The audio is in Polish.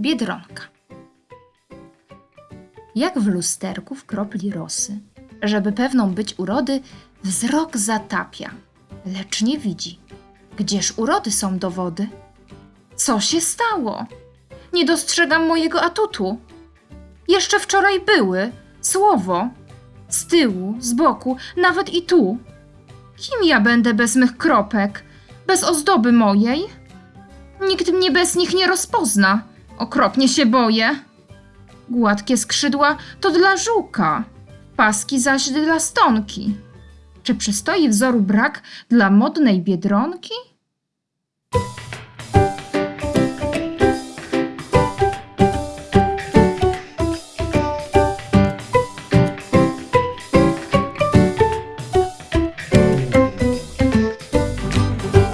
Biedronka. Jak w lusterku w kropli rosy, żeby pewną być urody, wzrok zatapia, lecz nie widzi. Gdzież urody są dowody? Co się stało? Nie dostrzegam mojego atutu. Jeszcze wczoraj były, słowo, z tyłu, z boku, nawet i tu. Kim ja będę bez mych kropek, bez ozdoby mojej? Nikt mnie bez nich nie rozpozna. Okropnie się boję. Gładkie skrzydła to dla żuka, paski zaś dla stonki. Czy przystoi wzoru brak dla modnej biedronki?